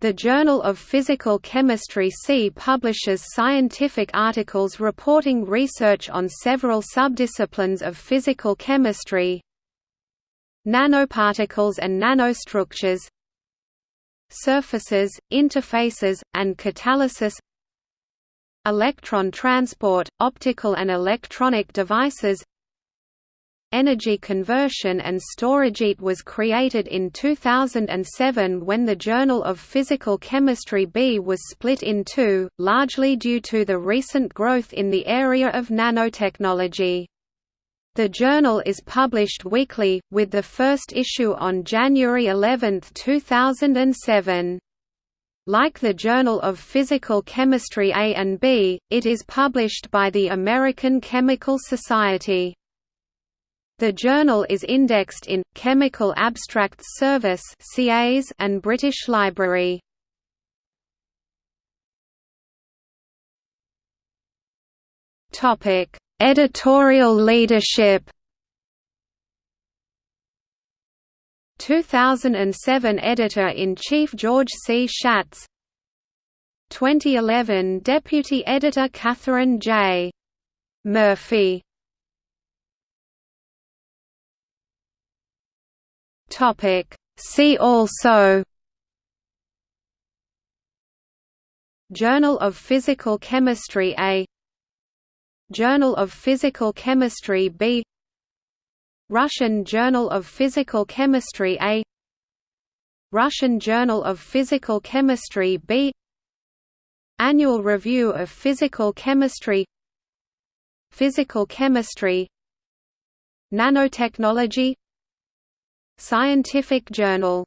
The Journal of Physical Chemistry C publishes scientific articles reporting research on several subdisciplines of physical chemistry. Nanoparticles and nanostructures. Surfaces, interfaces, and catalysis. Electron transport, optical and electronic devices Energy conversion and storage. It was created in 2007 when the Journal of Physical Chemistry B was split in two, largely due to the recent growth in the area of nanotechnology. The journal is published weekly, with the first issue on January 11, 2007. Like the Journal of Physical Chemistry A and B, it is published by the American Chemical Society. The journal is indexed in Chemical Abstracts Service and British Library. Topic: Editorial leadership. 2007 Editor-in-Chief George C. Schatz 2011 Deputy Editor Catherine J. Murphy Topic. See also Journal of Physical Chemistry A Journal of Physical Chemistry B Russian Journal of Physical Chemistry A Russian Journal of Physical Chemistry B Annual Review of Physical Chemistry Physical Chemistry Nanotechnology Scientific Journal